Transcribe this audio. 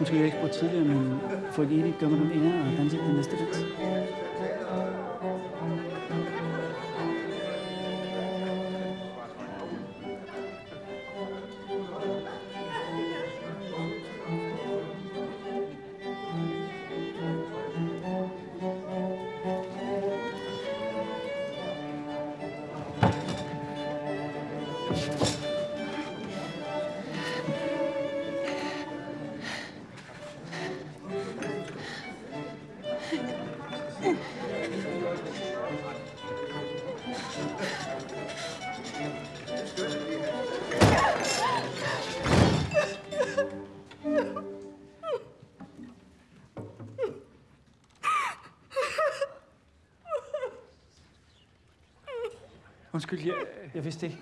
Måske jeg ikke spurgte tidligere, men får ikke Erik gør mig den ære og danse den næste dans. Undskyld, jeg, jeg vidste ikke.